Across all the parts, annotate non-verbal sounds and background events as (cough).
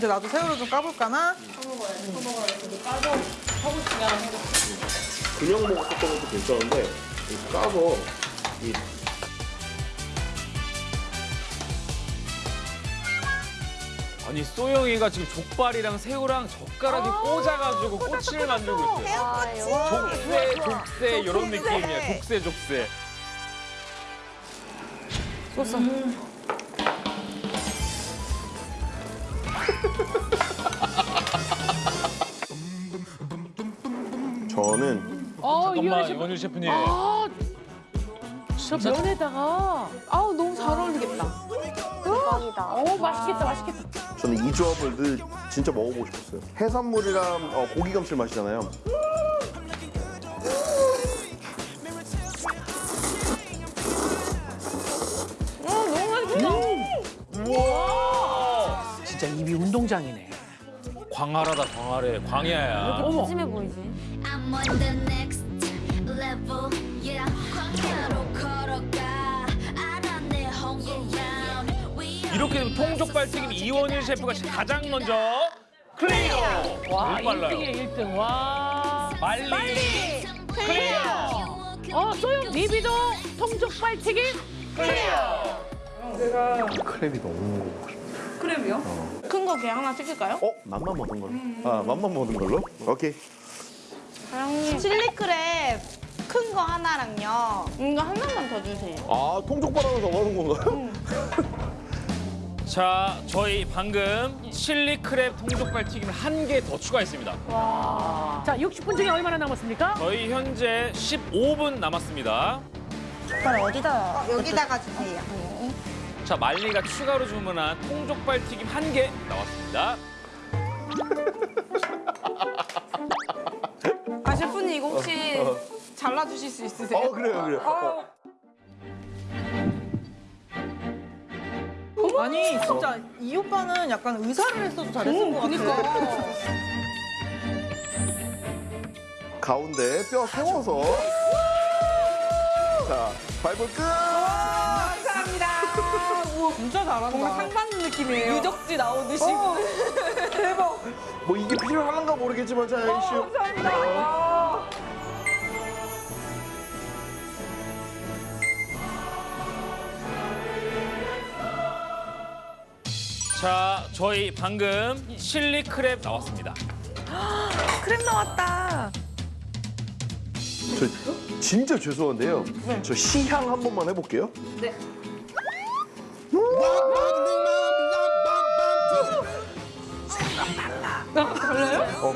이제 나도 새우를 좀 까볼까나? 그냥 먹었던 것도 괜찮은데 이 까서 이 아니 소영이가 지금 족발이랑 새우랑 젓가락에 꽂아가지고 꼬치를 만들고 있어요. 족새, 족새 이런 느낌이야. 족새, 족새. 저는 어, 이현우 잠깐만 씨. 이원일 셰프님. 아, 진짜 면에다가 아우 너무 잘 어울리겠다. 대박이다. 어, 맛있겠다, 맛있겠다. 저는 이 조합을 늘 진짜 먹어보고 싶었어요. 해산물이랑 어, 고기 감칠맛이잖아요. 우와! 진짜 입이 운동장이네. 광활하다 광활해. 광야야. 어머. 찜해 보이지? I'm on the next level, yeah. 광야로 걸어가. 알아 내 홍보양. We are 이렇게 되면 통족발 튀김 이원일 셰프가 가장 먼저 클리어. 와, 너무 빨라요. 1등이야, 1등. 와. 빨리. 클리어. 어, 소영 비비도 통족발 튀김 클리어. 크랩이 너무 먹고 싶어요. 큰거 그냥 하나 시킬까요? 어? 맘만 먹은 걸로? 아, 맘만 먹은 걸로? 오케이. 사장님. 칠리크랩 큰 거 하나랑요. 이거 하나만 더 주세요. 아, 통족발 하나 더 먹는 건가요? (laughs) 자, 저희 방금 칠리 크랩 통족발 튀김을 한 개 더 추가했습니다. 자, 60분 중에 얼마나 남았습니까? 저희 현재 15분 남았습니다. 젓갈 어디다? 여기다가 주세요. 자, 말리가 추가로 주문한 통족발 튀김 한 개 나왔습니다. (laughs) 아 셰프님 이거 혹시 잘라주실 수 있으세요? 어, 그래요, 그래요. 어. 아니 진짜 이 오빠는 약간 의사를 했어도 잘했을 것 같아. 가운데 뼈 세워서. 자, 발볼 끝! 감사합니다. 우와 진짜 잘한다. 뭔가 상 받는 느낌이에요. 유적지 나오듯이. 대박. 뭐 이게 필요한가 모르겠지만, 자, 이슈. 감사합니다. 자, 저희 방금 칠리 크랩 나왔습니다. (gasps) 크림 나왔다. 저 진짜 죄송한데요. 저 시향 한 번만 해볼게요. 네. 어,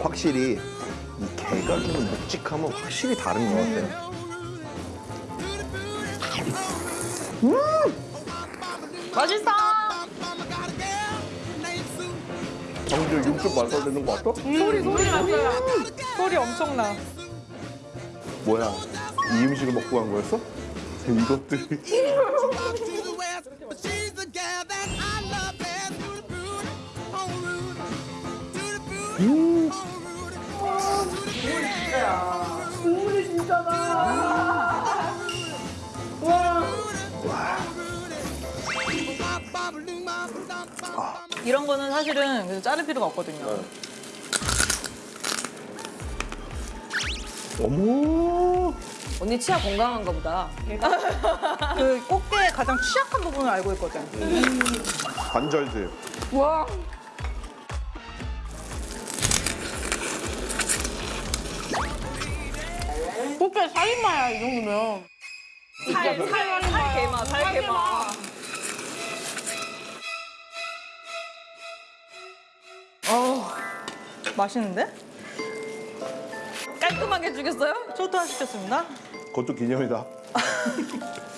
확실히 이 개가 주는 묵직함은 확실히 다른 것 같아요. 맛있어. 방금 육즙 말살되는 거 같아? 소리 소리 났어요. 소리 엄청나. 뭐야? 이 음식을 먹고 간 거였어? 이것들이 I love best. To the route. 이런 거는 사실은 그래서 자를 필요가 없거든요. 어머 언니 치아 건강한가 보다. (laughs) 그 꽃게의 가장 취약한 부분을 알고 있거든. 관절들 와. 꽃게 살인마야 이 정도면. 살, 살, 살 개마, 살 개마. 맛있는데? 깔끔하게 죽였어요? 초토화 시켰습니다. 그것도 기념이다. (laughs)